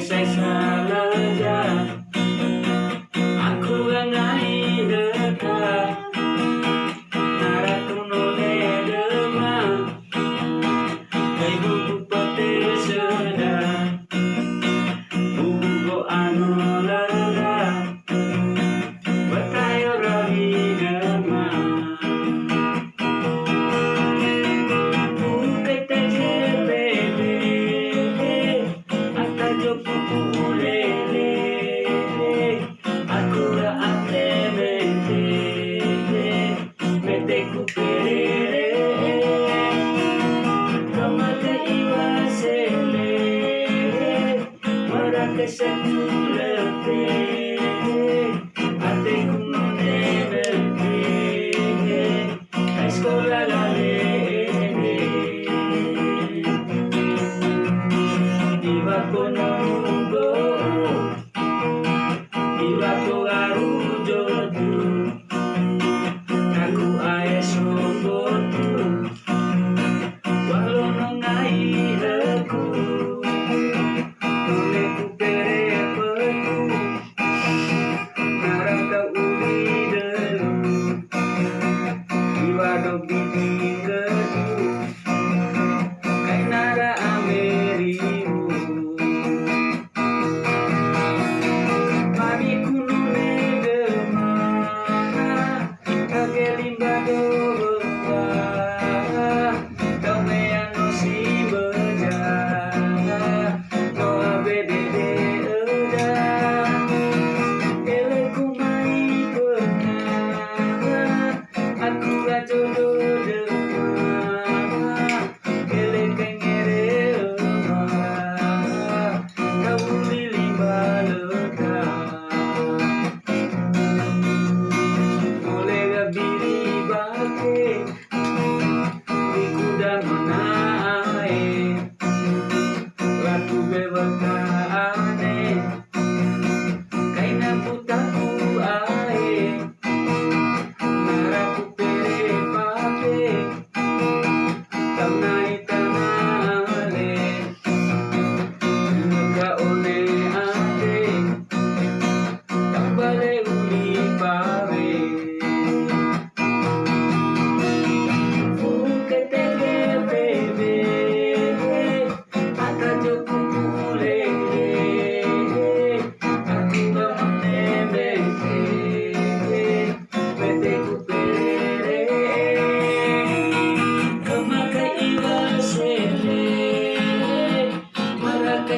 sensation. que se muerte, ate cum ne la escola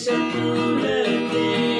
It's a moonlit day.